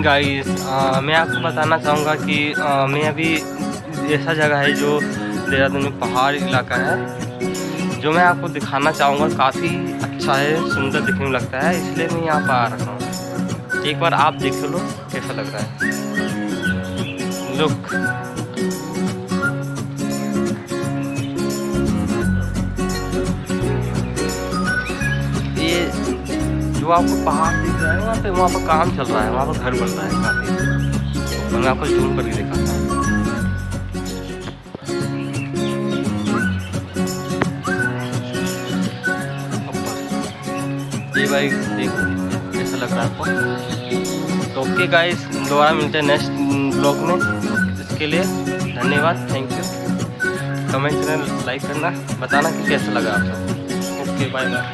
Morning guys मैं आपको बताना चाहूँगा कि आ, मैं अभी ऐसा जगह है जो देहरादून में पहाड़ इलाका है जो मैं आपको दिखाना चाहूँगा। काफ़ी अच्छा है सुंदर दिखने में लगता है इसलिए मैं यहाँ पर आ रहा हूँ। एक बार आप देख लो कैसा लग रहा है। लुक जो आपको पहाड़ दिख रहा है, वहाँ पे वहाँ पर काम चल रहा है, वहाँ पर घर बन रहा है काफ़ी मैं आपको जूम करके दिखाता हूँ ये भाई, देखो, कैसा लग रहा है आपको? तो ओके गाइस दोबारा मिलते हैं नेक्स्ट ब्लॉग में। इसके लिए धन्यवाद थैंक यू कमेंट में लाइक करना, बताना कि कैसा लगा आपको। Okay bye bye